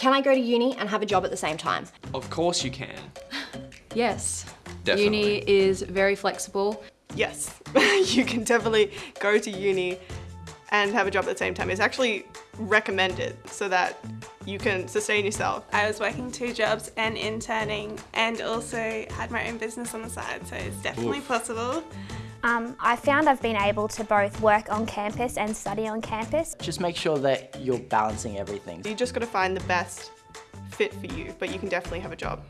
Can I go to uni and have a job at the same time? Of course you can. Yes. Definitely. Uni is very flexible. Yes, you can definitely go to uni and have a job at the same time. It's actually recommended so that you can sustain yourself. I was working two jobs and interning and also had my own business on the side, so it's definitely possible. Um, I found I've been able to both work on campus and study on campus. Just make sure that you're balancing everything. You just got to find the best fit for you, but you can definitely have a job.